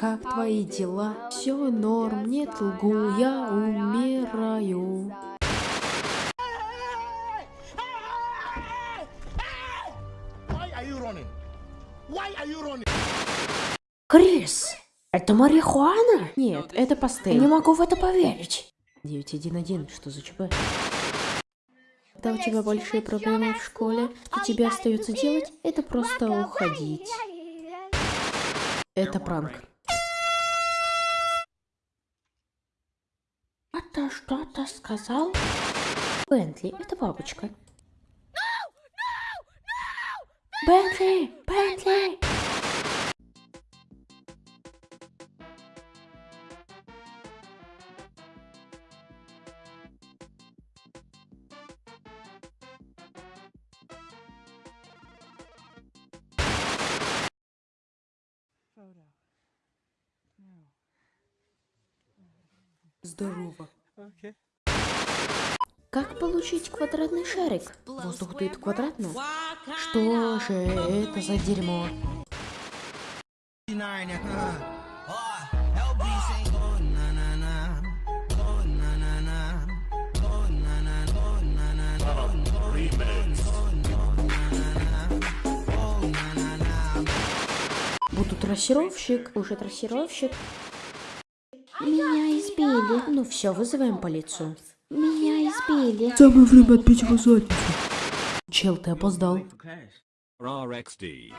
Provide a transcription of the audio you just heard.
Как твои дела? Все норм, нет лгу, я умираю. Крис, это марихуана? Нет, это пастель. Не могу в это поверить. 911, что за ЧП? Когда у тебя большие проблемы в школе, то тебе остается делать, это просто уходить. Это пранк. Ты что-то сказал? Бентли, это бабочка. Бентли! Бентли! Здорово. Как получить квадратный шарик? Воздух дует квадратно? Что же это за дерьмо? Буду трассировщик, уже трассировщик. Меня избили. Ну все, вызываем полицию. Меня избили. Самое время отбить его задницу. Чел, ты опоздал. RXD.